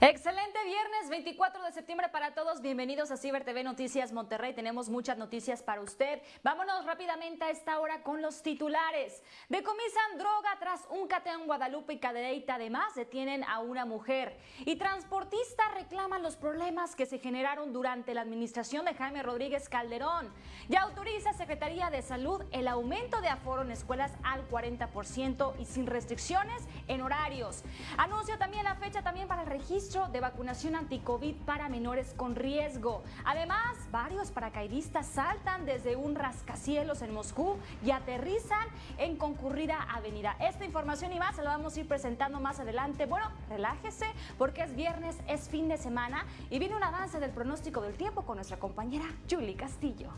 Excelente viernes 24 de septiembre para todos. Bienvenidos a Ciber TV Noticias Monterrey. Tenemos muchas noticias para usted. Vámonos rápidamente a esta hora con los titulares. Decomisan droga tras un cateo en Guadalupe y Cadereyta. Además, detienen a una mujer. Y transportistas reclaman los problemas que se generaron durante la administración de Jaime Rodríguez Calderón. Ya autoriza Secretaría de Salud el aumento de aforo en escuelas al 40% y sin restricciones en horarios. Anuncia también la fecha también para el registro de vacunación anti-COVID para menores con riesgo. Además, varios paracaidistas saltan desde un rascacielos en Moscú y aterrizan en concurrida avenida. Esta información y más se la vamos a ir presentando más adelante. Bueno, relájese porque es viernes, es fin de semana y viene un avance del pronóstico del tiempo con nuestra compañera Julie Castillo.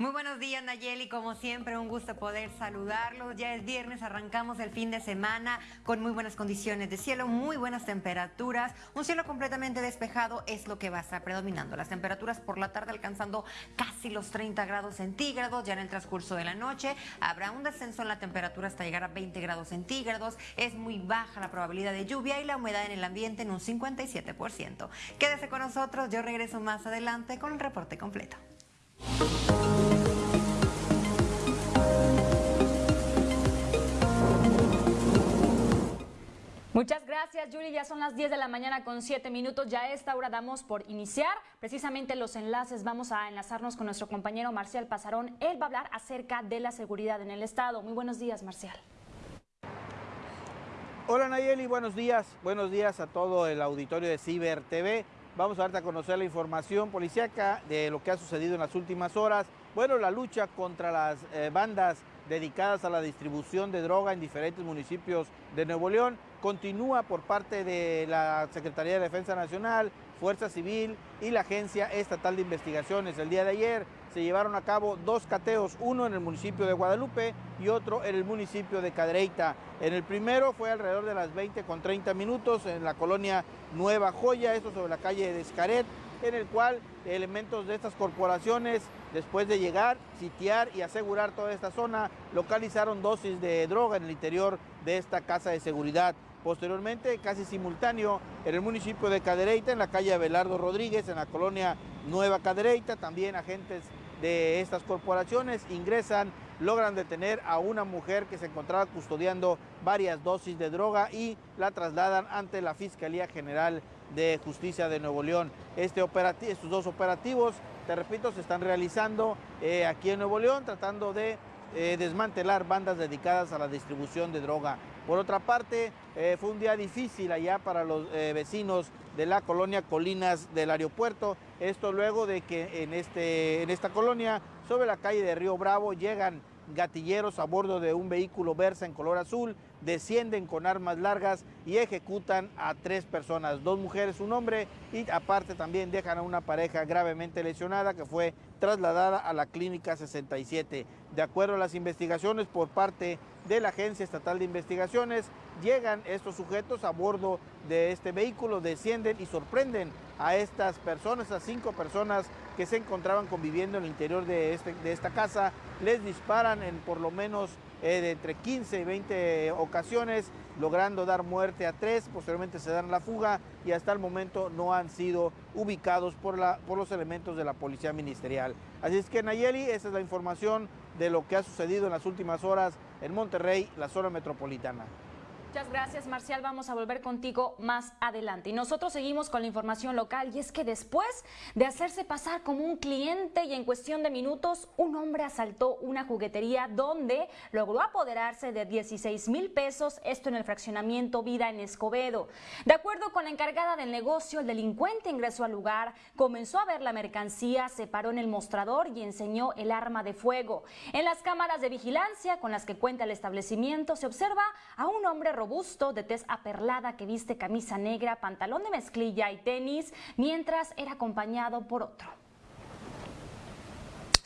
Muy buenos días Nayeli, como siempre un gusto poder saludarlos. Ya es viernes, arrancamos el fin de semana con muy buenas condiciones de cielo, muy buenas temperaturas. Un cielo completamente despejado es lo que va a estar predominando. Las temperaturas por la tarde alcanzando casi los 30 grados centígrados. Ya en el transcurso de la noche habrá un descenso en la temperatura hasta llegar a 20 grados centígrados. Es muy baja la probabilidad de lluvia y la humedad en el ambiente en un 57%. Quédese con nosotros, yo regreso más adelante con el reporte completo. Muchas gracias, Yuri. Ya son las 10 de la mañana con 7 minutos. Ya a esta hora damos por iniciar precisamente los enlaces. Vamos a enlazarnos con nuestro compañero Marcial Pasarón. Él va a hablar acerca de la seguridad en el Estado. Muy buenos días, Marcial. Hola Nayeli, buenos días. Buenos días a todo el auditorio de Ciber TV. Vamos a darte a conocer la información policíaca de lo que ha sucedido en las últimas horas. Bueno, la lucha contra las eh, bandas dedicadas a la distribución de droga en diferentes municipios de Nuevo León continúa por parte de la Secretaría de Defensa Nacional, Fuerza Civil y la Agencia Estatal de Investigaciones. El día de ayer se llevaron a cabo dos cateos, uno en el municipio de Guadalupe y otro en el municipio de Cadreita. En el primero fue alrededor de las 20 con 30 minutos en la colonia Nueva Joya, esto sobre la calle de Escaret, en el cual elementos de estas corporaciones, después de llegar, sitiar y asegurar toda esta zona, localizaron dosis de droga en el interior de esta casa de seguridad. Posteriormente, casi simultáneo, en el municipio de Cadereyta, en la calle Abelardo Rodríguez, en la colonia Nueva Cadereyta, también agentes de estas corporaciones ingresan, logran detener a una mujer que se encontraba custodiando varias dosis de droga y la trasladan ante la Fiscalía General de Justicia de Nuevo León. Este estos dos operativos, te repito, se están realizando eh, aquí en Nuevo León tratando de eh, desmantelar bandas dedicadas a la distribución de droga. Por otra parte, eh, fue un día difícil allá para los vecinos de la colonia Colinas del aeropuerto. Esto luego de que en, este, en esta colonia, sobre la calle de Río Bravo, llegan gatilleros a bordo de un vehículo Versa en color azul, descienden con armas largas y ejecutan a tres personas, dos mujeres, un hombre, y aparte también dejan a una pareja gravemente lesionada que fue trasladada a la clínica 67. De acuerdo a las investigaciones por parte de la Agencia Estatal de Investigaciones, llegan estos sujetos a bordo de este vehículo, descienden y sorprenden a estas personas, a cinco personas que se encontraban conviviendo en el interior de, este, de esta casa, les disparan en por lo menos eh, de entre 15 y 20 ocasiones, logrando dar muerte a tres, posteriormente se dan la fuga y hasta el momento no han sido ubicados por, la, por los elementos de la Policía Ministerial. Así es que Nayeli, esa es la información de lo que ha sucedido en las últimas horas en Monterrey, la zona metropolitana. Muchas gracias, Marcial. Vamos a volver contigo más adelante. Y nosotros seguimos con la información local y es que después de hacerse pasar como un cliente y en cuestión de minutos, un hombre asaltó una juguetería donde logró apoderarse de 16 mil pesos, esto en el fraccionamiento Vida en Escobedo. De acuerdo con la encargada del negocio, el delincuente ingresó al lugar, comenzó a ver la mercancía, se paró en el mostrador y enseñó el arma de fuego. En las cámaras de vigilancia con las que cuenta el establecimiento se observa a un hombre robusto, de tez aperlada, que viste camisa negra, pantalón de mezclilla y tenis, mientras era acompañado por otro.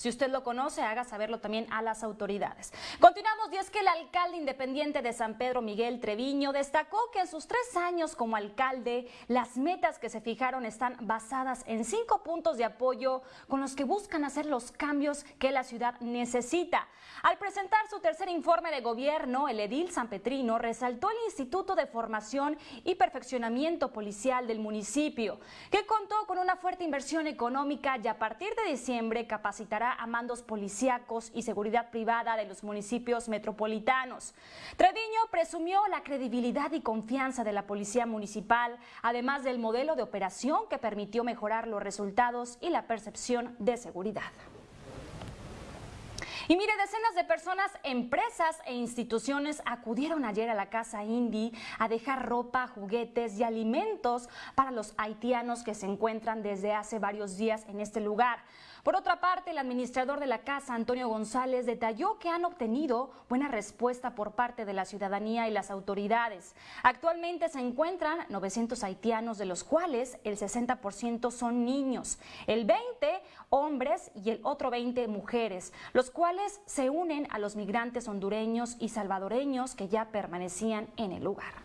Si usted lo conoce, haga saberlo también a las autoridades. Continuamos y es que el alcalde independiente de San Pedro, Miguel Treviño, destacó que en sus tres años como alcalde, las metas que se fijaron están basadas en cinco puntos de apoyo con los que buscan hacer los cambios que la ciudad necesita. Al presentar su tercer informe de gobierno, el edil San Petrino resaltó el Instituto de Formación y Perfeccionamiento Policial del municipio, que contó con una fuerte inversión económica y a partir de diciembre capacitará a mandos policíacos y seguridad privada de los municipios metropolitanos. Treviño presumió la credibilidad y confianza de la Policía Municipal, además del modelo de operación que permitió mejorar los resultados y la percepción de seguridad. Y mire, decenas de personas, empresas e instituciones acudieron ayer a la casa Indy a dejar ropa, juguetes y alimentos para los haitianos que se encuentran desde hace varios días en este lugar. Por otra parte, el administrador de la casa, Antonio González, detalló que han obtenido buena respuesta por parte de la ciudadanía y las autoridades. Actualmente se encuentran 900 haitianos, de los cuales el 60% son niños, el 20 hombres y el otro 20 mujeres, los cuales se unen a los migrantes hondureños y salvadoreños que ya permanecían en el lugar.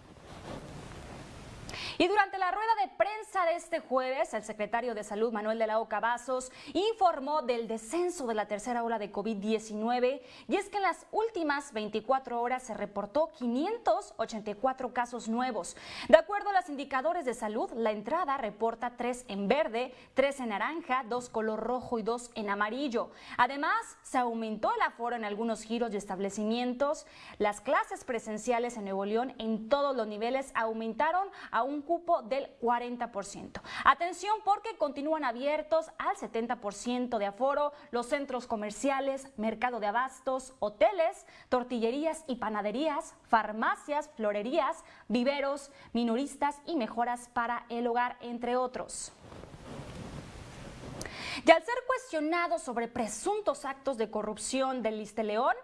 Y durante la rueda de prensa de este jueves, el secretario de Salud, Manuel de la Oca Vasos, informó del descenso de la tercera ola de COVID-19 y es que en las últimas 24 horas se reportó 584 casos nuevos. De acuerdo a los indicadores de salud, la entrada reporta 3 en verde, 3 en naranja, 2 color rojo y 2 en amarillo. Además, se aumentó el aforo en algunos giros y establecimientos. Las clases presenciales en Nuevo León en todos los niveles aumentaron a un cupo del 40%. Atención porque continúan abiertos al 70% de aforo los centros comerciales, mercado de abastos, hoteles, tortillerías y panaderías, farmacias, florerías, viveros, minoristas y mejoras para el hogar, entre otros. Y al ser cuestionado sobre presuntos actos de corrupción del León,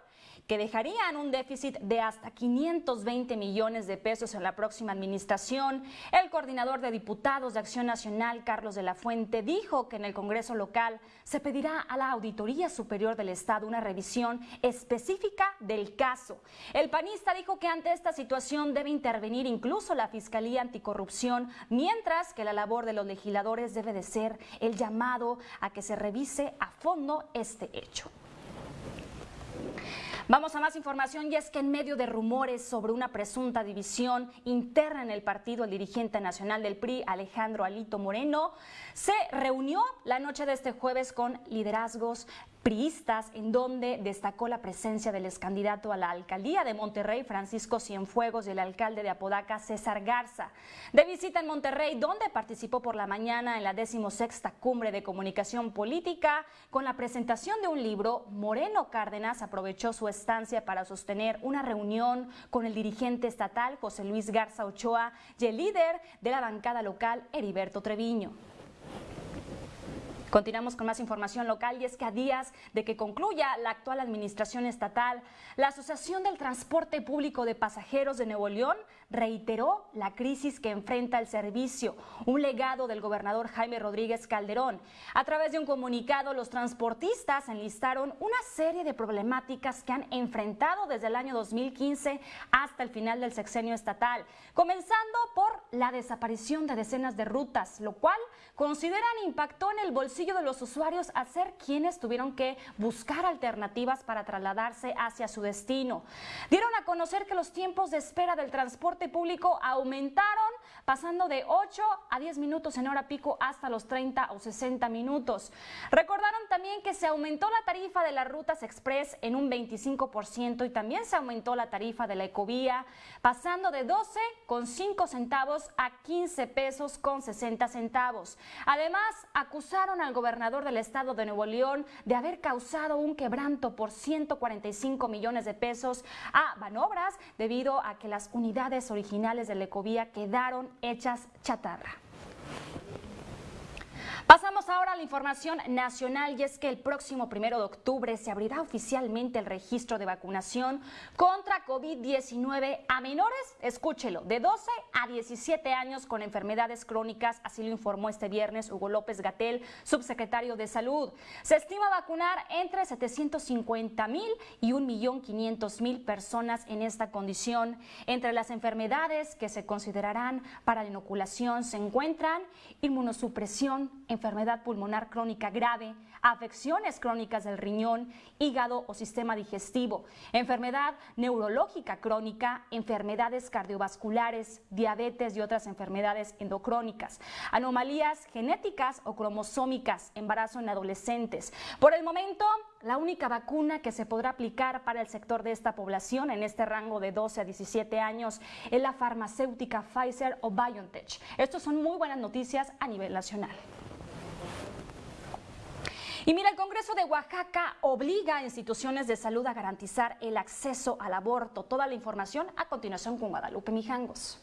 que dejarían un déficit de hasta 520 millones de pesos en la próxima administración. El coordinador de diputados de Acción Nacional, Carlos de la Fuente, dijo que en el Congreso local se pedirá a la Auditoría Superior del Estado una revisión específica del caso. El panista dijo que ante esta situación debe intervenir incluso la Fiscalía Anticorrupción, mientras que la labor de los legisladores debe de ser el llamado a que se revise a fondo este hecho. Vamos a más información y es que en medio de rumores sobre una presunta división interna en el partido, el dirigente nacional del PRI, Alejandro Alito Moreno, se reunió la noche de este jueves con liderazgos priistas, en donde destacó la presencia del ex candidato a la alcaldía de Monterrey, Francisco Cienfuegos, y el alcalde de Apodaca, César Garza. De visita en Monterrey, donde participó por la mañana en la decimosexta cumbre de comunicación política, con la presentación de un libro, Moreno Cárdenas aprovechó su estancia para sostener una reunión con el dirigente estatal José Luis Garza Ochoa y el líder de la bancada local, Heriberto Treviño. Continuamos con más información local y es que a días de que concluya la actual administración estatal, la Asociación del Transporte Público de Pasajeros de Nuevo León reiteró la crisis que enfrenta el servicio, un legado del gobernador Jaime Rodríguez Calderón. A través de un comunicado, los transportistas enlistaron una serie de problemáticas que han enfrentado desde el año 2015 hasta el final del sexenio estatal, comenzando por la desaparición de decenas de rutas, lo cual consideran impactó en el bolsillo de los usuarios a ser quienes tuvieron que buscar alternativas para trasladarse hacia su destino. Dieron a conocer que los tiempos de espera del transporte público aumentaron, pasando de 8 a 10 minutos en hora pico hasta los 30 o 60 minutos. Recordaron también que se aumentó la tarifa de las rutas express en un 25% y también se aumentó la tarifa de la ecovía, pasando de 12 con 5 centavos a 15 pesos con 60 centavos. Además, acusaron al gobernador del estado de Nuevo León de haber causado un quebranto por 145 millones de pesos a Banobras debido a que las unidades originales de la ecovía quedaron hechas chatarra. Pasamos ahora a la información nacional y es que el próximo primero de octubre se abrirá oficialmente el registro de vacunación contra COVID-19 a menores, escúchelo, de 12 a 17 años con enfermedades crónicas, así lo informó este viernes Hugo López Gatel, subsecretario de Salud. Se estima vacunar entre 750 mil y 1.500.000 personas en esta condición. Entre las enfermedades que se considerarán para la inoculación se encuentran inmunosupresión, enfermedad pulmonar crónica grave, afecciones crónicas del riñón, hígado o sistema digestivo, enfermedad neurológica crónica, enfermedades cardiovasculares, diabetes y otras enfermedades endocrónicas, anomalías genéticas o cromosómicas, embarazo en adolescentes. Por el momento, la única vacuna que se podrá aplicar para el sector de esta población en este rango de 12 a 17 años es la farmacéutica Pfizer o BioNTech. Estos son muy buenas noticias a nivel nacional. Y mira, el Congreso de Oaxaca obliga a instituciones de salud a garantizar el acceso al aborto. Toda la información a continuación con Guadalupe Mijangos.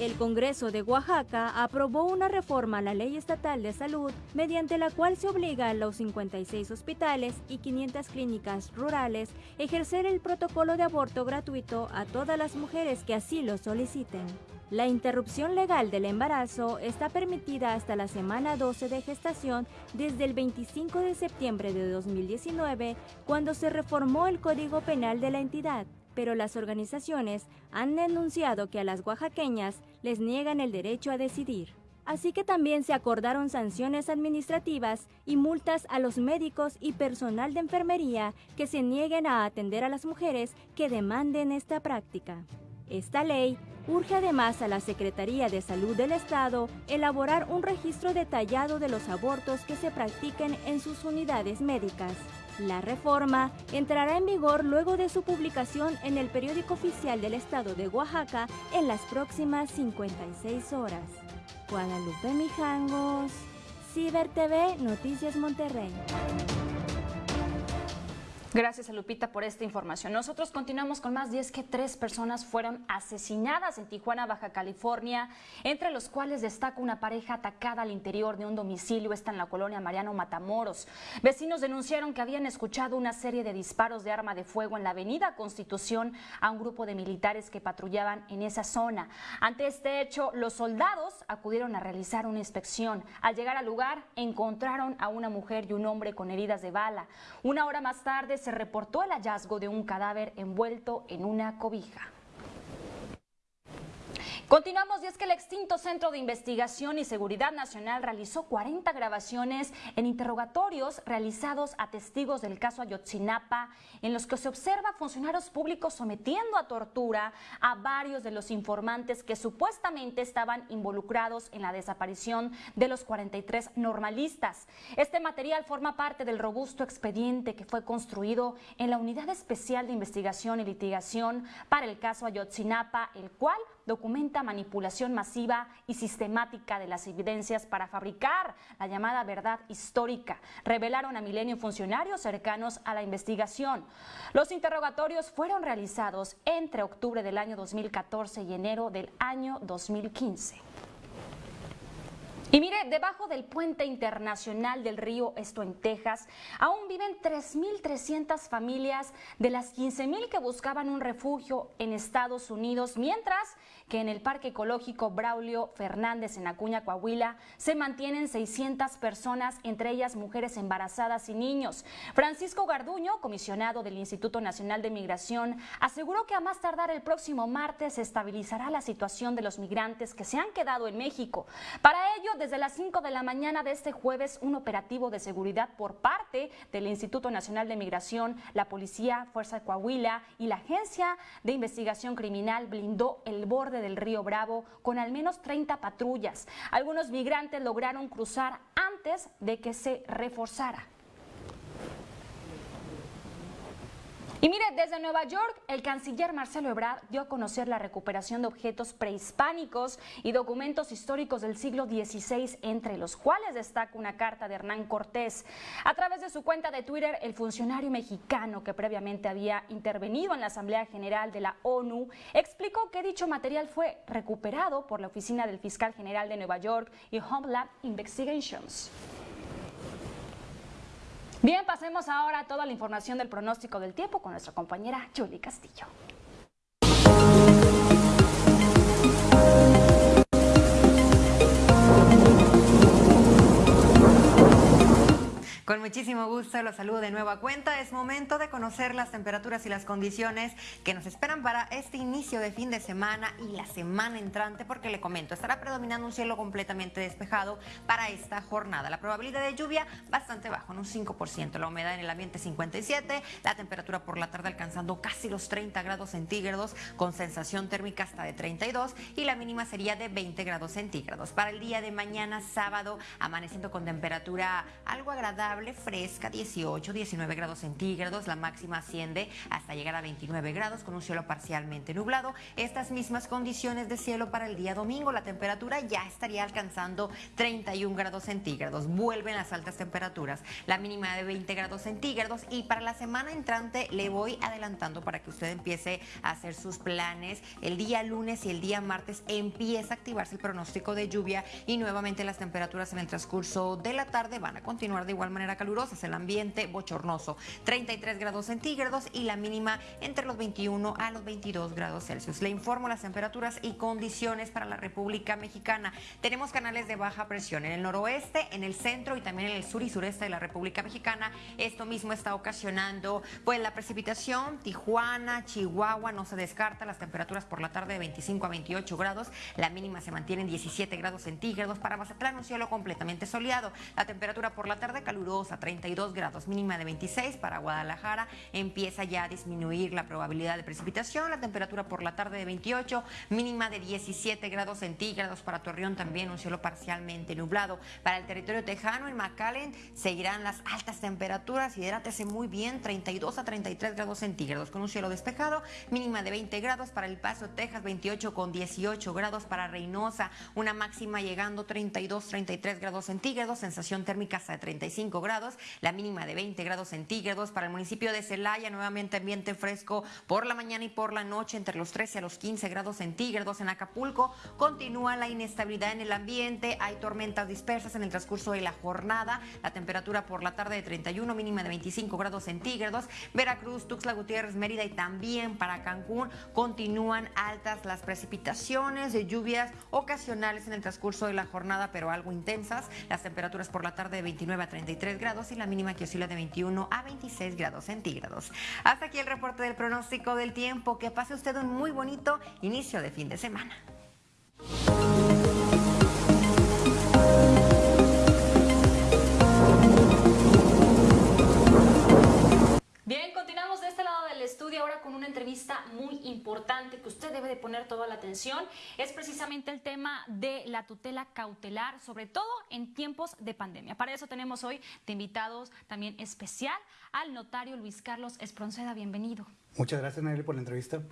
El Congreso de Oaxaca aprobó una reforma a la Ley Estatal de Salud mediante la cual se obliga a los 56 hospitales y 500 clínicas rurales ejercer el protocolo de aborto gratuito a todas las mujeres que así lo soliciten. La interrupción legal del embarazo está permitida hasta la semana 12 de gestación desde el 25 de septiembre de 2019, cuando se reformó el Código Penal de la entidad, pero las organizaciones han denunciado que a las oaxaqueñas les niegan el derecho a decidir. Así que también se acordaron sanciones administrativas y multas a los médicos y personal de enfermería que se nieguen a atender a las mujeres que demanden esta práctica. Esta ley urge además a la Secretaría de Salud del Estado elaborar un registro detallado de los abortos que se practiquen en sus unidades médicas. La reforma entrará en vigor luego de su publicación en el periódico oficial del Estado de Oaxaca en las próximas 56 horas. Guadalupe Mijangos, Ciber TV, Noticias Monterrey. Gracias a Lupita por esta información. Nosotros continuamos con más. 10 que tres personas fueron asesinadas en Tijuana, Baja California, entre los cuales destaca una pareja atacada al interior de un domicilio. Está en la colonia Mariano Matamoros. Vecinos denunciaron que habían escuchado una serie de disparos de arma de fuego en la avenida Constitución a un grupo de militares que patrullaban en esa zona. Ante este hecho, los soldados acudieron a realizar una inspección. Al llegar al lugar, encontraron a una mujer y un hombre con heridas de bala. Una hora más tarde, se reportó el hallazgo de un cadáver envuelto en una cobija. Continuamos y es que el extinto Centro de Investigación y Seguridad Nacional realizó 40 grabaciones en interrogatorios realizados a testigos del caso Ayotzinapa, en los que se observa funcionarios públicos sometiendo a tortura a varios de los informantes que supuestamente estaban involucrados en la desaparición de los 43 normalistas. Este material forma parte del robusto expediente que fue construido en la Unidad Especial de Investigación y Litigación para el caso Ayotzinapa, el cual documenta manipulación masiva y sistemática de las evidencias para fabricar la llamada verdad histórica, revelaron a Milenio funcionarios cercanos a la investigación. Los interrogatorios fueron realizados entre octubre del año 2014 y enero del año 2015. Y mire, debajo del puente internacional del río, esto en Texas, aún viven 3.300 familias de las 15.000 que buscaban un refugio en Estados Unidos, mientras que en el Parque Ecológico Braulio Fernández en Acuña, Coahuila, se mantienen 600 personas, entre ellas mujeres embarazadas y niños. Francisco Garduño, comisionado del Instituto Nacional de Migración, aseguró que a más tardar el próximo martes se estabilizará la situación de los migrantes que se han quedado en México. Para ello, desde las 5 de la mañana de este jueves, un operativo de seguridad por parte del Instituto Nacional de Migración, la Policía, Fuerza de Coahuila y la Agencia de Investigación Criminal blindó el borde del río Bravo con al menos 30 patrullas. Algunos migrantes lograron cruzar antes de que se reforzara. Y mire, desde Nueva York, el canciller Marcelo Ebrard dio a conocer la recuperación de objetos prehispánicos y documentos históricos del siglo XVI, entre los cuales destaca una carta de Hernán Cortés. A través de su cuenta de Twitter, el funcionario mexicano que previamente había intervenido en la Asamblea General de la ONU explicó que dicho material fue recuperado por la Oficina del Fiscal General de Nueva York y Homeland Investigations. Bien, pasemos ahora a toda la información del pronóstico del tiempo con nuestra compañera Julie Castillo. Con muchísimo gusto los saludo de nuevo a cuenta. Es momento de conocer las temperaturas y las condiciones que nos esperan para este inicio de fin de semana y la semana entrante, porque le comento, estará predominando un cielo completamente despejado para esta jornada. La probabilidad de lluvia bastante bajo, en un 5%. La humedad en el ambiente 57, la temperatura por la tarde alcanzando casi los 30 grados centígrados, con sensación térmica hasta de 32 y la mínima sería de 20 grados centígrados. Para el día de mañana, sábado, amaneciendo con temperatura algo agradable fresca, 18, 19 grados centígrados. La máxima asciende hasta llegar a 29 grados con un cielo parcialmente nublado. Estas mismas condiciones de cielo para el día domingo. La temperatura ya estaría alcanzando 31 grados centígrados. Vuelven las altas temperaturas. La mínima de 20 grados centígrados. Y para la semana entrante le voy adelantando para que usted empiece a hacer sus planes. El día lunes y el día martes empieza a activarse el pronóstico de lluvia y nuevamente las temperaturas en el transcurso de la tarde van a continuar de igual manera calurosas, el ambiente bochornoso, 33 grados centígrados y la mínima entre los 21 a los 22 grados Celsius. Le informo las temperaturas y condiciones para la República Mexicana. Tenemos canales de baja presión en el noroeste, en el centro y también en el sur y sureste de la República Mexicana. Esto mismo está ocasionando pues la precipitación, Tijuana, Chihuahua, no se descarta las temperaturas por la tarde de 25 a 28 grados, la mínima se mantiene en 17 grados centígrados. Para Mazatlán un cielo completamente soleado, la temperatura por la tarde calurosa a 32 grados, mínima de 26 para Guadalajara. Empieza ya a disminuir la probabilidad de precipitación, la temperatura por la tarde de 28, mínima de 17 grados centígrados para Torreón también un cielo parcialmente nublado. Para el territorio tejano en McAllen seguirán las altas temperaturas, hidrátese muy bien, 32 a 33 grados centígrados con un cielo despejado, mínima de 20 grados para El Paso, Texas, 28 con 18 grados para Reynosa, una máxima llegando 32, 33 grados centígrados, sensación térmica hasta de 35 grados, la mínima de 20 grados centígrados. Para el municipio de Celaya, nuevamente ambiente fresco por la mañana y por la noche, entre los 13 a los 15 grados centígrados. En Acapulco continúa la inestabilidad en el ambiente, hay tormentas dispersas en el transcurso de la jornada, la temperatura por la tarde de 31, mínima de 25 grados centígrados. Veracruz, Tuxtla Gutiérrez, Mérida y también para Cancún continúan altas las precipitaciones, de lluvias ocasionales en el transcurso de la jornada, pero algo intensas. Las temperaturas por la tarde de 29 a 33 grados y la mínima que oscila de 21 a 26 grados centígrados. Hasta aquí el reporte del pronóstico del tiempo. Que pase usted un muy bonito inicio de fin de semana. Del estudio ahora con una entrevista muy importante que usted debe de poner toda la atención. Es precisamente el tema de la tutela cautelar, sobre todo en tiempos de pandemia. Para eso tenemos hoy de invitados también especial al notario Luis Carlos Espronceda. Bienvenido. Muchas gracias, Nelly, por la entrevista.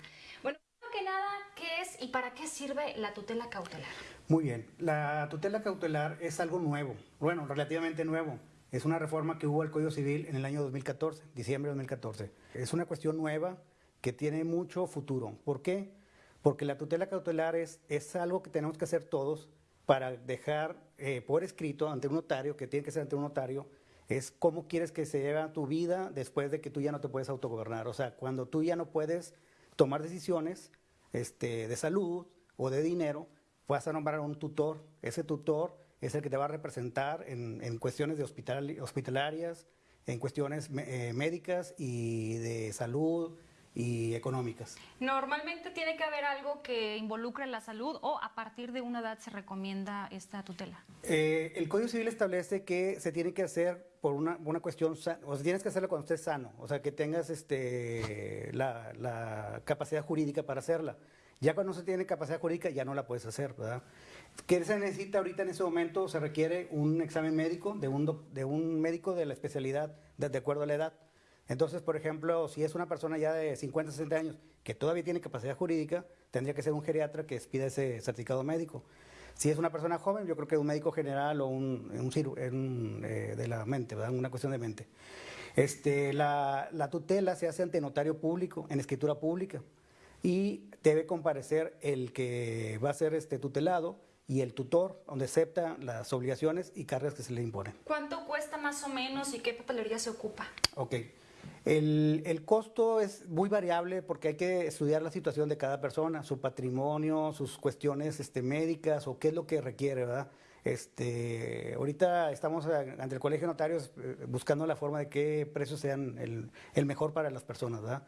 Bueno, que nada, ¿qué es y para qué sirve la tutela cautelar? Muy bien, la tutela cautelar es algo nuevo, bueno, relativamente nuevo. Es una reforma que hubo al Código Civil en el año 2014, diciembre de 2014. Es una cuestión nueva que tiene mucho futuro. ¿Por qué? Porque la tutela cautelar es, es algo que tenemos que hacer todos para dejar eh, por escrito ante un notario, que tiene que ser ante un notario, es cómo quieres que se lleve tu vida después de que tú ya no te puedes autogobernar. O sea, cuando tú ya no puedes tomar decisiones este, de salud o de dinero, vas a nombrar a un tutor. Ese tutor es el que te va a representar en, en cuestiones de hospital, hospitalarias, en cuestiones eh, médicas y de salud y económicas. Normalmente tiene que haber algo que involucre la salud o a partir de una edad se recomienda esta tutela. Eh, el Código Civil establece que se tiene que hacer por una, una cuestión, o sea, tienes que hacerlo cuando estés sano, o sea, que tengas este, la, la capacidad jurídica para hacerla. Ya cuando no se tiene capacidad jurídica ya no la puedes hacer, ¿verdad? ¿Qué se necesita ahorita en ese momento? Se requiere un examen médico de un, de un médico de la especialidad de, de acuerdo a la edad. Entonces, por ejemplo, si es una persona ya de 50, 60 años que todavía tiene capacidad jurídica, tendría que ser un geriatra que pida ese certificado médico. Si es una persona joven, yo creo que un médico general o un, un, eh, de la mente, ¿verdad? una cuestión de mente. Este, la, la, tutela se hace ante notario público, en escritura pública, y debe comparecer el que va a ser este tutelado y el tutor, donde acepta las obligaciones y cargas que se le imponen. ¿Cuánto cuesta más o menos y qué papelería se ocupa? Ok. El, el, costo es muy variable porque hay que estudiar la situación de cada persona, su patrimonio, sus cuestiones este, médicas o qué es lo que requiere, ¿verdad? Este, ahorita estamos ante el Colegio de Notarios eh, buscando la forma de qué precios sean el, el, mejor para las personas, ¿verdad?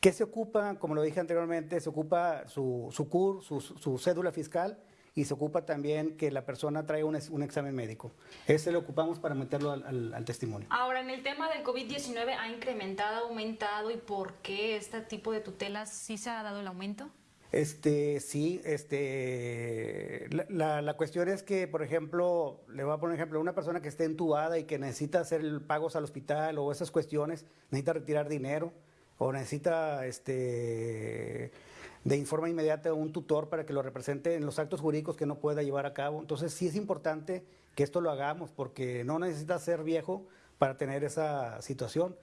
¿Qué se ocupa? Como lo dije anteriormente, se ocupa su, su CUR, su, su cédula fiscal, y se ocupa también que la persona traiga un, un examen médico. Ese lo ocupamos para meterlo al, al, testimonio. Ahora, en el tema del COVID-19, ¿ha incrementado, aumentado y por qué este tipo de tutelas sí se ha dado el aumento? Este, sí, este, la, la, cuestión es que, por ejemplo, le voy a poner un ejemplo, una persona que esté entubada y que necesita hacer pagos al hospital o esas cuestiones, necesita retirar dinero o necesita, este, de informa inmediata a un tutor para que lo represente en los actos jurídicos que no pueda llevar a cabo. Entonces sí es importante que esto lo hagamos porque no necesitas ser viejo para tener esa situación.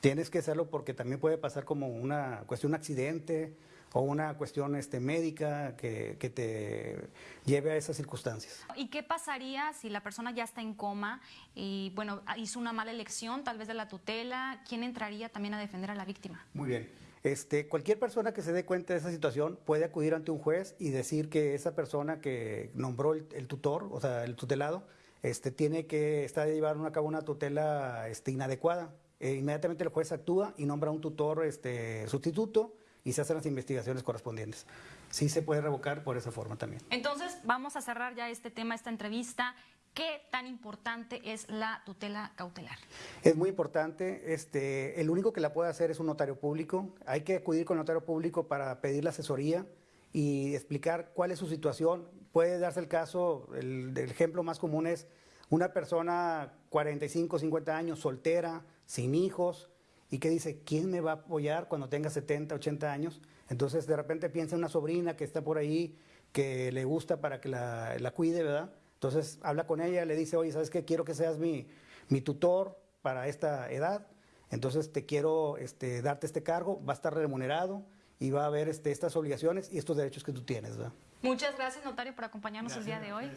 Tienes que hacerlo porque también puede pasar como una cuestión de accidente o una cuestión este, médica que, que, te lleve a esas circunstancias. ¿Y qué pasaría si la persona ya está en coma y bueno hizo una mala elección, tal vez de la tutela? ¿Quién entraría también a defender a la víctima? Muy bien. Este, cualquier persona que se dé cuenta de esa situación puede acudir ante un juez y decir que esa persona que nombró el, tutor, o sea, el tutelado, este, tiene que estar llevando a cabo una tutela este, inadecuada. E inmediatamente el juez actúa y nombra un tutor este, sustituto y se hacen las investigaciones correspondientes. Sí se puede revocar por esa forma también. Entonces, vamos a cerrar ya este tema, esta entrevista. ¿Qué tan importante es la tutela cautelar? Es muy importante. Este, el único que la puede hacer es un notario público. Hay que acudir con el notario público para pedir la asesoría y explicar cuál es su situación. Puede darse el caso, el, el ejemplo más común es una persona 45, 50 años, soltera, sin hijos, y que dice, ¿quién me va a apoyar cuando tenga 70, 80 años? Entonces de repente piensa en una sobrina que está por ahí, que le gusta para que la, la cuide, ¿verdad? Entonces habla con ella, le dice, oye, ¿sabes qué? Quiero que seas mi, mi tutor para esta edad, entonces te quiero este, darte este cargo, va a estar remunerado y va a haber este, estas obligaciones y estos derechos que tú tienes. ¿verdad? Muchas gracias, notario, por acompañarnos el día de hoy.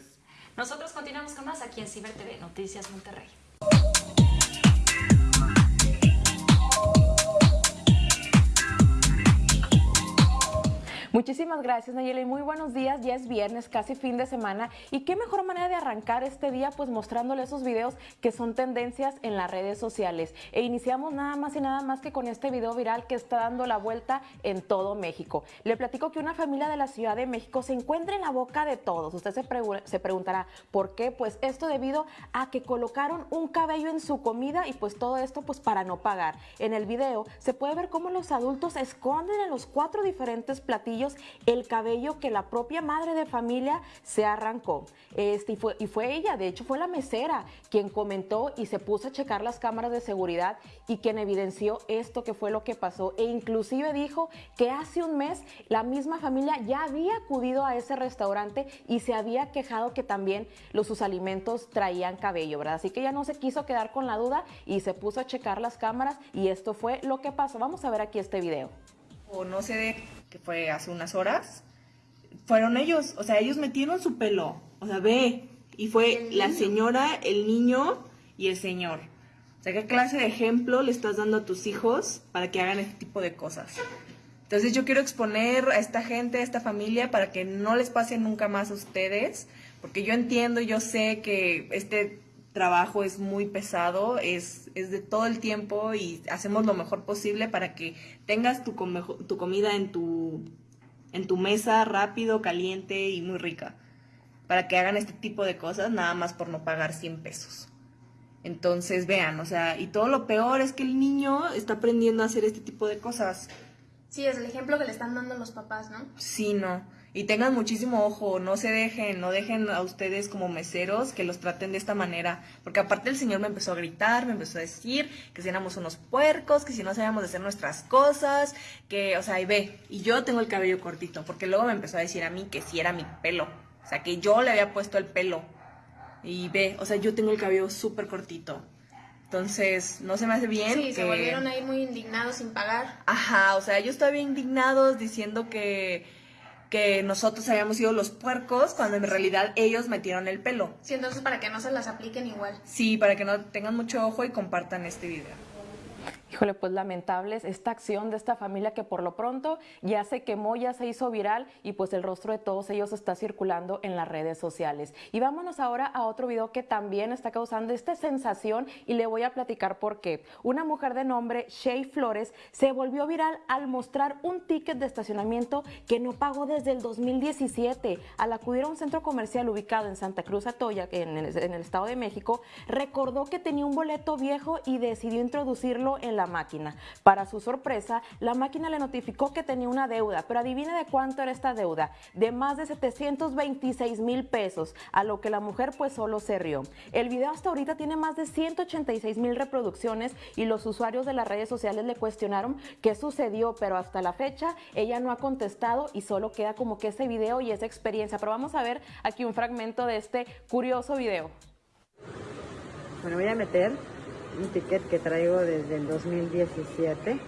Nosotros continuamos con más aquí en Ciber TV, Noticias Monterrey. Muchísimas gracias Nayeli, muy buenos días, ya es viernes, casi fin de semana y qué mejor manera de arrancar este día pues mostrándole esos videos que son tendencias en las redes sociales e iniciamos nada más y nada más que con este video viral que está dando la vuelta en todo México. Le platico que una familia de la Ciudad de México se encuentra en la boca de todos, usted se, se preguntará ¿por qué? Pues esto debido a que colocaron un cabello en su comida y pues todo esto pues para no pagar. En el video se puede ver cómo los adultos esconden en los cuatro diferentes platillos el cabello que la propia madre de familia se arrancó. Este, y, fue, y fue ella, de hecho fue la mesera quien comentó y se puso a checar las cámaras de seguridad y quien evidenció esto que fue lo que pasó e inclusive dijo que hace un mes la misma familia ya había acudido a ese restaurante y se había quejado que también los sus alimentos traían cabello, ¿verdad? Así que ya no se quiso quedar con la duda y se puso a checar las cámaras y esto fue lo que pasó. Vamos a ver aquí este video. O no que fue hace unas horas, fueron ellos, o sea, ellos metieron su pelo, o sea, ve, y fue la señora, el niño y el señor. O sea, ¿qué clase de ejemplo le estás dando a tus hijos para que hagan este tipo de cosas? Entonces yo quiero exponer a esta gente, a esta familia, para que no les pase nunca más a ustedes, porque yo entiendo, yo sé que este trabajo es muy pesado, es, es de todo el tiempo y hacemos lo mejor posible para que tengas tu, tu comida en tu, en tu mesa rápido, caliente y muy rica. Para que hagan este tipo de cosas nada más por no pagar 100 pesos. Entonces vean, o sea, y todo lo peor es que el niño está aprendiendo a hacer este tipo de cosas. Sí, es el ejemplo que le están dando los papás, ¿no? Sí, no. Y tengan muchísimo ojo, no se dejen, no dejen a ustedes como meseros que los traten de esta manera. Porque aparte el señor me empezó a gritar, me empezó a decir que si éramos unos puercos, que si no sabíamos hacer nuestras cosas, que, o sea, y ve, y yo tengo el cabello cortito, porque luego me empezó a decir a mí que si era mi pelo. O sea, que yo le había puesto el pelo. Y ve, o sea, yo tengo el cabello súper cortito. Entonces, no se me hace bien. Sí, se volvieron a ir muy indignados sin pagar. Ajá, o sea, ellos estaban indignados diciendo que, que nosotros habíamos sido los puercos cuando en realidad ellos metieron el pelo. Sí, entonces para que no se las apliquen igual. Sí, para que no tengan mucho ojo y compartan este video. Híjole, pues lamentables esta acción de esta familia que por lo pronto ya se quemó, ya se hizo viral y pues el rostro de todos ellos está circulando en las redes sociales. Y vámonos ahora a otro video que también está causando esta sensación y le voy a platicar por qué. Una mujer de nombre Shay Flores se volvió viral al mostrar un ticket de estacionamiento que no pagó desde el 2017. Al acudir a un centro comercial ubicado en Santa Cruz Atoya, en el, en el Estado de México, recordó que tenía un boleto viejo y decidió introducirlo en la máquina. Para su sorpresa, la máquina le notificó que tenía una deuda, pero adivine de cuánto era esta deuda, de más de 726 mil pesos, a lo que la mujer pues solo se rió. El video hasta ahorita tiene más de 186 mil reproducciones y los usuarios de las redes sociales le cuestionaron qué sucedió, pero hasta la fecha ella no ha contestado y solo queda como que ese video y esa experiencia. Pero vamos a ver aquí un fragmento de este curioso video. Bueno, voy a meter un ticket que traigo desde el 2017.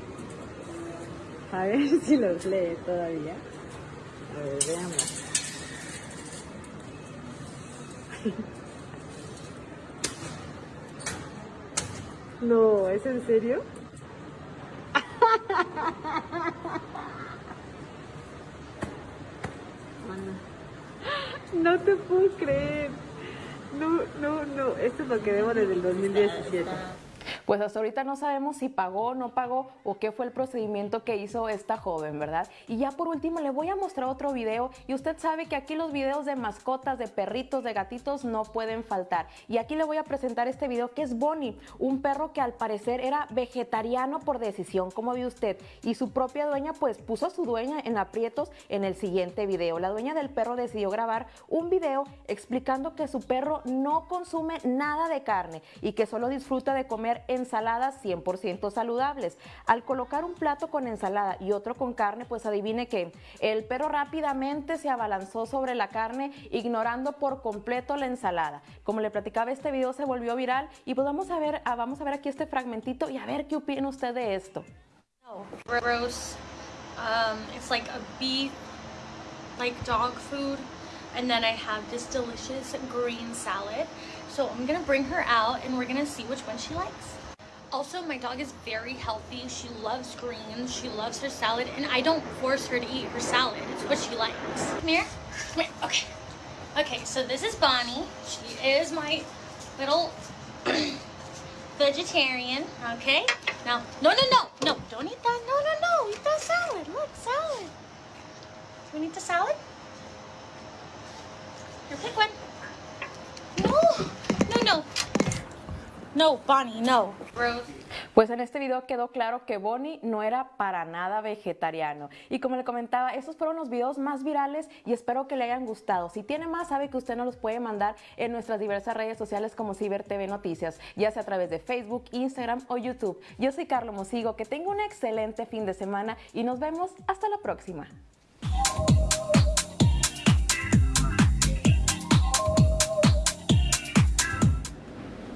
A ver si los lee todavía. A ver, veamos. No, ¿es en serio? No te puedo creer. No, no, no. Esto es lo que debo desde el 2017. Pues hasta ahorita no sabemos si pagó no pagó o qué fue el procedimiento que hizo esta joven, ¿verdad? Y ya por último le voy a mostrar otro video y usted sabe que aquí los videos de mascotas, de perritos, de gatitos no pueden faltar. Y aquí le voy a presentar este video que es Bonnie, un perro que al parecer era vegetariano por decisión, como ve usted, y su propia dueña pues puso a su dueña en aprietos en el siguiente video. La dueña del perro decidió grabar un video explicando que su perro no consume nada de carne y que solo disfruta de comer ensaladas 100% saludables. Al colocar un plato con ensalada y otro con carne, pues adivine que el perro rápidamente se abalanzó sobre la carne, ignorando por completo la ensalada. Como le platicaba, este video se volvió viral y pues vamos a ver, ah, vamos a ver aquí este fragmentito y a ver qué opina usted de esto. Gross. Um, it's like a beef, like dog food. And then I have this delicious green salad. So I'm gonna bring her out and we're gonna see which one she likes. Also, my dog is very healthy. She loves greens. She loves her salad. And I don't force her to eat her salad. It's what she likes. Come here. Come here. Okay. Okay, so this is Bonnie. She is my little vegetarian. Okay? Now, no, no, no. No, don't eat that. No, no, no. Eat that salad. Look, salad. Do we need the salad? Here, pick one. No. No, no. No, Bonnie, no. Pues en este video quedó claro que Bonnie no era para nada vegetariano. Y como le comentaba, esos fueron los videos más virales y espero que le hayan gustado. Si tiene más, sabe que usted nos los puede mandar en nuestras diversas redes sociales como Ciber TV Noticias, ya sea a través de Facebook, Instagram o YouTube. Yo soy Carlos Mosigo, que tenga un excelente fin de semana y nos vemos hasta la próxima.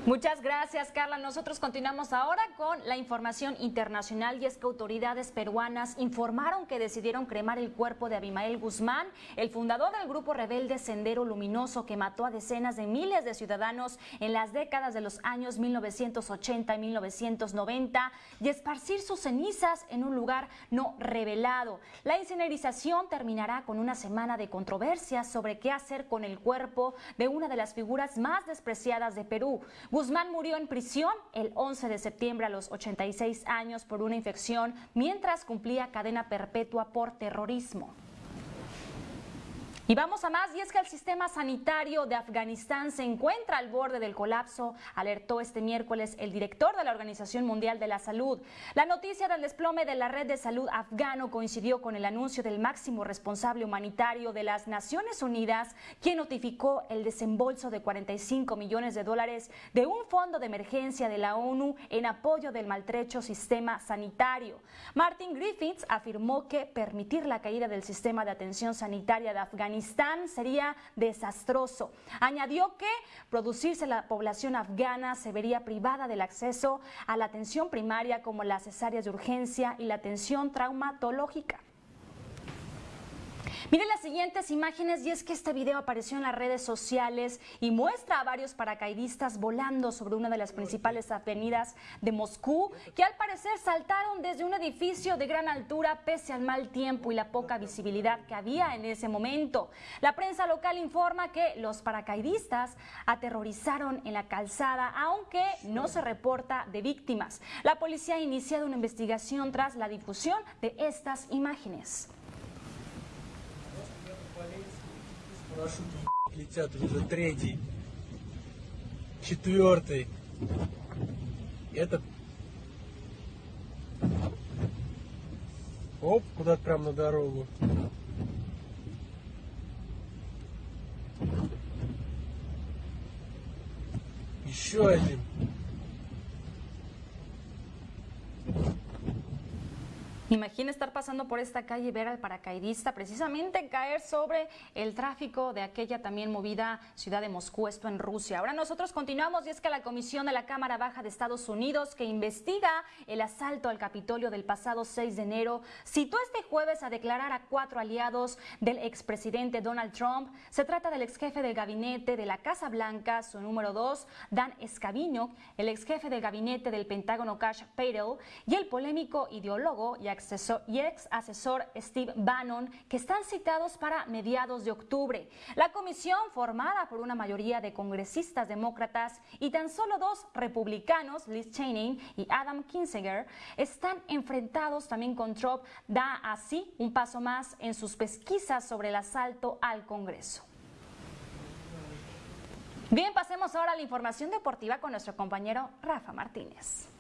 Muchas gracias, Carla. Nosotros continuamos ahora con la información internacional y es que autoridades peruanas informaron que decidieron cremar el cuerpo de Abimael Guzmán, el fundador del grupo rebelde Sendero Luminoso que mató a decenas de miles de ciudadanos en las décadas de los años 1980 y 1990 y esparcir sus cenizas en un lugar no revelado. La incinerización terminará con una semana de controversias sobre qué hacer con el cuerpo de una de las figuras más despreciadas de Perú. Guzmán murió en prisión el 11 de septiembre a los 86 años por una infección mientras cumplía cadena perpetua por terrorismo. Y vamos a más, y es que el sistema sanitario de Afganistán se encuentra al borde del colapso, alertó este miércoles el director de la Organización Mundial de la Salud. La noticia del desplome de la red de salud afgano coincidió con el anuncio del máximo responsable humanitario de las Naciones Unidas, quien notificó el desembolso de 45 millones de dólares de un fondo de emergencia de la ONU en apoyo del maltrecho sistema sanitario. Martin Griffiths afirmó que permitir la caída del sistema de atención sanitaria de Afganistán Afganistán sería desastroso. Añadió que producirse la población afgana se vería privada del acceso a la atención primaria como las cesáreas de urgencia y la atención traumatológica. Miren las siguientes imágenes y es que este video apareció en las redes sociales y muestra a varios paracaidistas volando sobre una de las principales avenidas de Moscú que al parecer saltaron desde un edificio de gran altura pese al mal tiempo y la poca visibilidad que había en ese momento. La prensa local informa que los paracaidistas aterrorizaron en la calzada aunque no se reporta de víctimas. La policía ha iniciado una investigación tras la difusión de estas imágenes. Парашюты летят уже третий, четвертый. Это оп, куда-то прям на дорогу. Еще один. Imagina estar pasando por esta calle y ver al paracaidista precisamente caer sobre el tráfico de aquella también movida ciudad de Moscú, esto en Rusia. Ahora nosotros continuamos y es que la Comisión de la Cámara Baja de Estados Unidos que investiga el asalto al Capitolio del pasado 6 de enero citó este jueves a declarar a cuatro aliados del expresidente Donald Trump. Se trata del ex jefe del gabinete de la Casa Blanca, su número dos, Dan Scavino, el ex jefe del gabinete del Pentágono Cash Patel y el polémico ideólogo y y ex asesor Steve Bannon, que están citados para mediados de octubre. La comisión, formada por una mayoría de congresistas demócratas y tan solo dos republicanos, Liz Cheney y Adam Kinzinger, están enfrentados también con Trump, da así un paso más en sus pesquisas sobre el asalto al Congreso. Bien, pasemos ahora a la información deportiva con nuestro compañero Rafa Martínez.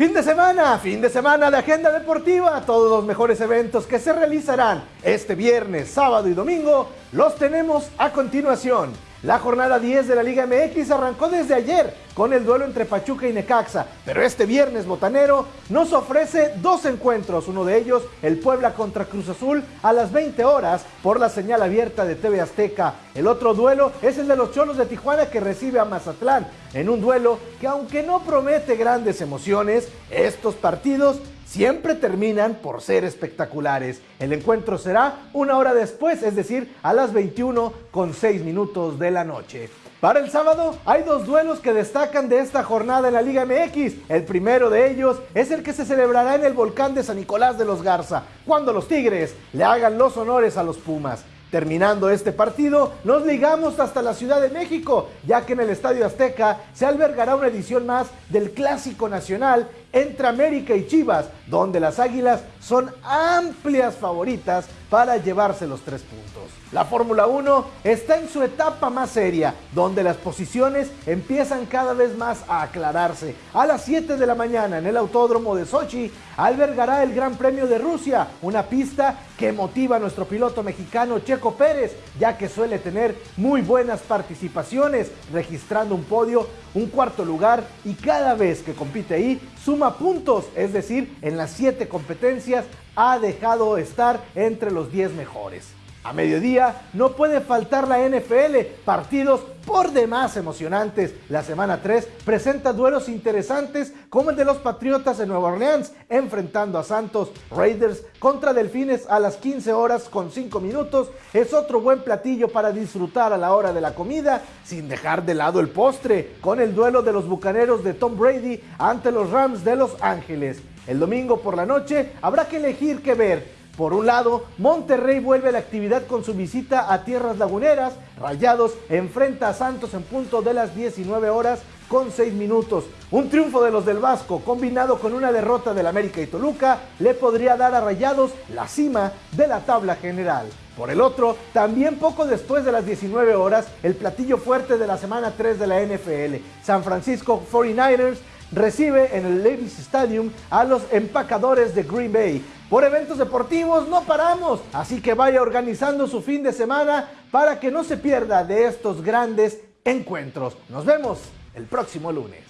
Fin de semana, fin de semana de agenda deportiva, todos los mejores eventos que se realizarán este viernes, sábado y domingo los tenemos a continuación. La jornada 10 de la Liga MX arrancó desde ayer con el duelo entre Pachuca y Necaxa, pero este viernes botanero nos ofrece dos encuentros, uno de ellos el Puebla contra Cruz Azul a las 20 horas por la señal abierta de TV Azteca. El otro duelo es el de los Cholos de Tijuana que recibe a Mazatlán en un duelo que aunque no promete grandes emociones, estos partidos siempre terminan por ser espectaculares. El encuentro será una hora después, es decir, a las 21 con 6 minutos de la noche. Para el sábado hay dos duelos que destacan de esta jornada en la Liga MX. El primero de ellos es el que se celebrará en el volcán de San Nicolás de los Garza, cuando los Tigres le hagan los honores a los Pumas. Terminando este partido, nos ligamos hasta la Ciudad de México, ya que en el Estadio Azteca se albergará una edición más del Clásico Nacional entre América y Chivas, donde las Águilas son amplias favoritas para llevarse los tres puntos. La Fórmula 1 está en su etapa más seria, donde las posiciones empiezan cada vez más a aclararse. A las 7 de la mañana en el Autódromo de Sochi albergará el Gran Premio de Rusia, una pista que motiva a nuestro piloto mexicano Checo Pérez, ya que suele tener muy buenas participaciones, registrando un podio, un cuarto lugar y cada vez que compite ahí suma puntos, es decir, en las 7 competencias ha dejado estar entre los 10 mejores. A mediodía no puede faltar la NFL, partidos por demás emocionantes. La semana 3 presenta duelos interesantes como el de los Patriotas de Nueva Orleans enfrentando a Santos Raiders contra Delfines a las 15 horas con 5 minutos. Es otro buen platillo para disfrutar a la hora de la comida sin dejar de lado el postre con el duelo de los Bucaneros de Tom Brady ante los Rams de Los Ángeles. El domingo por la noche habrá que elegir qué ver Por un lado, Monterrey vuelve a la actividad con su visita a tierras laguneras. Rayados enfrenta a Santos en punto de las 19 horas con 6 minutos. Un triunfo de los del Vasco combinado con una derrota del América y Toluca le podría dar a Rayados la cima de la tabla general. Por el otro, también poco después de las 19 horas, el platillo fuerte de la semana 3 de la NFL, San Francisco 49ers recibe en el Levi's Stadium a los empacadores de Green Bay. Por eventos deportivos no paramos, así que vaya organizando su fin de semana para que no se pierda de estos grandes encuentros. Nos vemos el próximo lunes.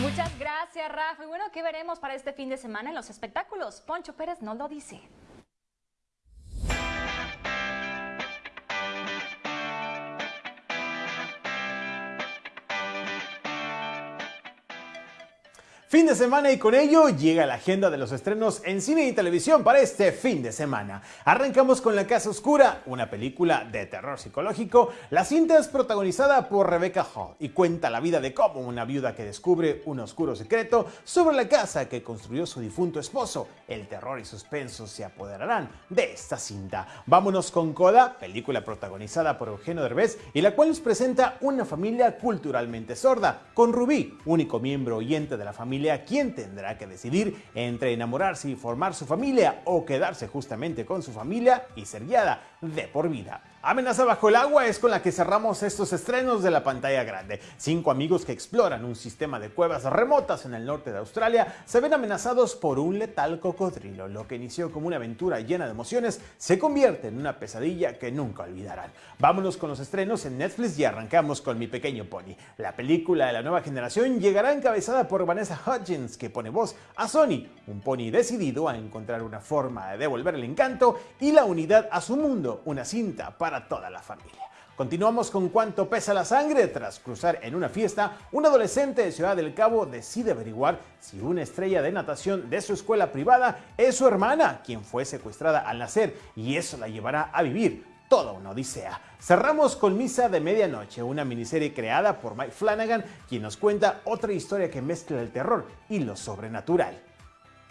Muchas gracias, Rafa. Y bueno, ¿qué veremos para este fin de semana en los espectáculos? Poncho Pérez no lo dice. Fin de semana y con ello llega la agenda de los estrenos en cine y televisión para este fin de semana. Arrancamos con La Casa Oscura, una película de terror psicológico. La cinta es protagonizada por Rebecca Hall y cuenta la vida de cómo una viuda que descubre un oscuro secreto sobre la casa que construyó su difunto esposo. El terror y suspenso se apoderarán de esta cinta. Vámonos con Coda, película protagonizada por Eugenio Derbez y la cual nos presenta una familia culturalmente sorda, con Rubí, único miembro oyente de la familia quien tendrá que decidir entre enamorarse y formar su familia o quedarse justamente con su familia y ser guiada de por vida. Amenaza bajo el agua es con la que cerramos estos estrenos de la pantalla grande. Cinco amigos que exploran un sistema de cuevas remotas en el norte de Australia se ven amenazados por un letal cocodrilo. Lo que inició como una aventura llena de emociones se convierte en una pesadilla que nunca olvidarán. Vámonos con los estrenos en Netflix y arrancamos con Mi Pequeño Pony. La película de la nueva generación llegará encabezada por Vanessa Hudgens, que pone voz a Sony, un pony decidido a encontrar una forma de devolver el encanto y la unidad a su mundo, una cinta para toda la familia. Continuamos con cuánto pesa la sangre. Tras cruzar en una fiesta, un adolescente de Ciudad del Cabo decide averiguar si una estrella de natación de su escuela privada es su hermana, quien fue secuestrada al nacer, y eso la llevará a vivir toda una odisea. Cerramos con Misa de Medianoche, una miniserie creada por Mike Flanagan, quien nos cuenta otra historia que mezcla el terror y lo sobrenatural.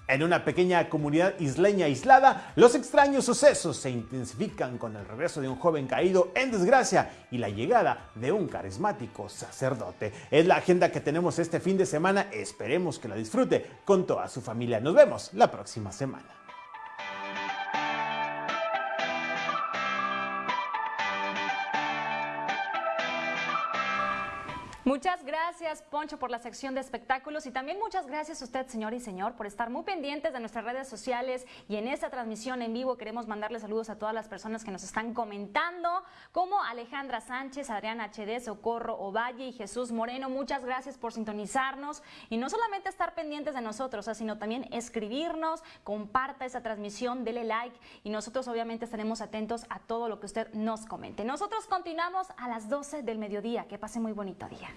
En una pequeña comunidad isleña aislada, los extraños sucesos se intensifican con el regreso de un joven caído en desgracia y la llegada de un carismático sacerdote. Es la agenda que tenemos este fin de semana, esperemos que la disfrute con toda su familia. Nos vemos la próxima semana. Muchas gracias, Poncho, por la sección de espectáculos y también muchas gracias a usted, señor y señor, por estar muy pendientes de nuestras redes sociales y en esta transmisión en vivo queremos mandarle saludos a todas las personas que nos están comentando, como Alejandra Sánchez, Adrián HD, Socorro Ovalle y Jesús Moreno. Muchas gracias por sintonizarnos y no solamente estar pendientes de nosotros, sino también escribirnos, comparta esa transmisión, dele like y nosotros obviamente estaremos atentos a todo lo que usted nos comente. Nosotros continuamos a las 12 del mediodía. Que pase muy bonito día.